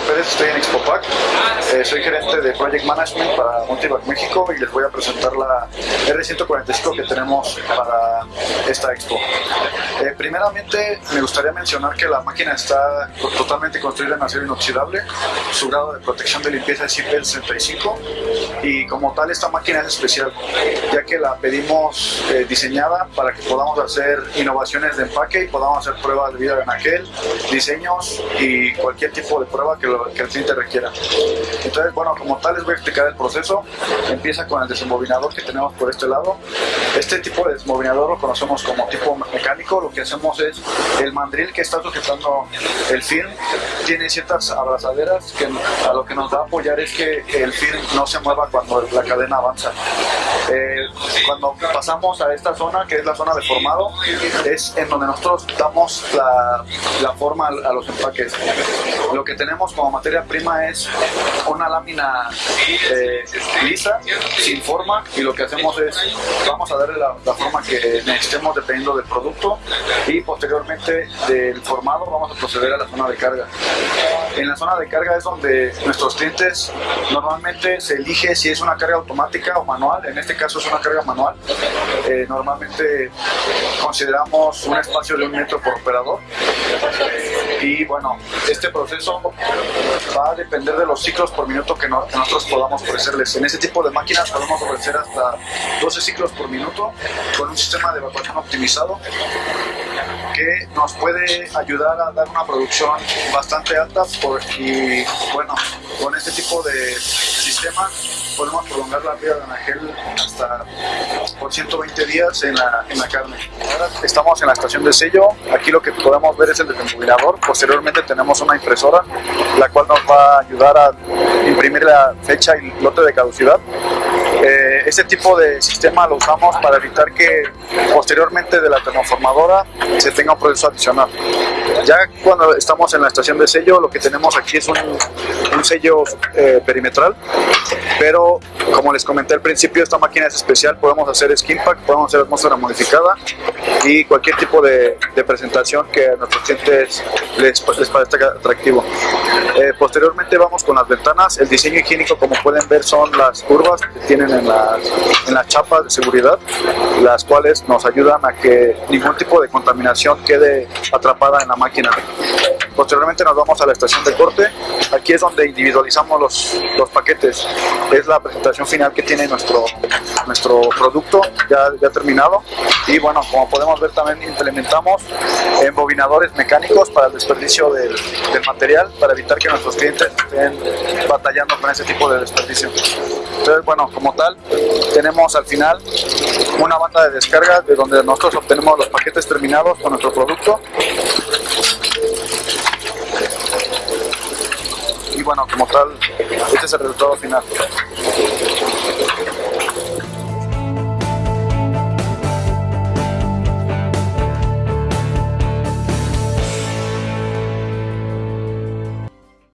ustedes, estoy en Expopac, eh, soy gerente de Project Management para Multivac México y les voy a presentar la R145 que tenemos para esta expo. Eh, primeramente me gustaría mencionar que la máquina está totalmente construida en acero inoxidable, su grado de protección de limpieza es IP65 y como tal esta máquina es especial ya que la pedimos eh, diseñada para que podamos hacer innovaciones de empaque y podamos hacer pruebas de vida en aquel, diseños y cualquier tipo de prueba que, que el cliente requiera. Entonces, bueno, como tal les voy a explicar el proceso. Empieza con el desembobinador que tenemos por este lado. Este tipo de desembobinador lo conocemos como tipo mecánico. Lo que hacemos es el mandril que está sujetando el film tiene ciertas abrazaderas que a lo que nos va a apoyar es que el film no se mueva cuando la cadena avanza. Eh, cuando pasamos a esta zona, que es la zona de formado, es en donde nosotros damos la, la forma a, los empaques. Lo que tenemos como materia prima es una lámina eh, lisa, sin forma, y lo que hacemos es, vamos a darle la, forma que necesitemos dependiendo del producto, y posteriormente del formado vamos a proceder a la zona de carga. En la zona de carga es donde nuestros clientes normalmente se elige si es una carga automática o manual, en este caso es una carga manual. Eh, normalmente consideramos un espacio de un metro por operador y bueno, este proceso va a depender de los ciclos por minuto que, nosotros podamos ofrecerles. En este tipo de máquinas podemos ofrecer hasta 12 ciclos por minuto con un sistema de evacuación optimizado que nos puede ayudar a dar una producción bastante alta y bueno, con este tipo de sistema podemos prolongar la vida de Anagel hasta por 120 días en la, en la carne. Ahora estamos en la estación de sello, aquí lo que podemos ver es el desembobinador, posteriormente tenemos una impresora la cual nos va a ayudar a imprimir la fecha y lote de caducidad. Eh, este tipo de sistema lo usamos para evitar que posteriormente de la termoformadora se tenga un proceso adicional. Ya cuando estamos en la estación de sello, lo que tenemos aquí es un, un sello eh, perimetral, pero como les comenté al principio, esta máquina es especial, podemos hacer skin pack, podemos hacer atmósfera modificada y cualquier tipo de, de presentación que a nuestros clientes les, les parezca atractivo. Eh, posteriormente vamos con las ventanas, el diseño higiénico como pueden ver son las curvas que tienen en las, en las chapas de seguridad, las cuales nos ayudan a que ningún tipo de contaminación quede atrapada en la máquina. Posteriormente nos vamos a la estación de corte, aquí es donde individualizamos los, los paquetes, es la presentación final que tiene nuestro, nuestro producto ya, ya terminado y bueno, como podemos ver también implementamos embobinadores mecánicos para el desperdicio del, del material para evitar que nuestros clientes estén batallando con ese tipo de desperdicio. Entonces, bueno, como tal, tenemos al final una banda de descarga de donde nosotros obtenemos los paquetes terminados con nuestro producto. bueno, como tal, este es el resultado final.